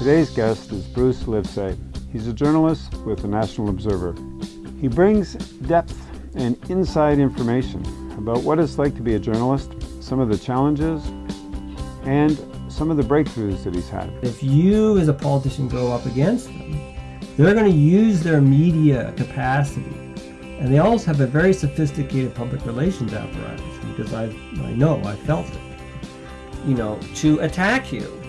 Today's guest is Bruce Livesey. He's a journalist with the National Observer. He brings depth and inside information about what it's like to be a journalist, some of the challenges, and some of the breakthroughs that he's had. If you as a politician go up against them, they're going to use their media capacity. And they also have a very sophisticated public relations apparatus because I, I know, I felt it, you know, to attack you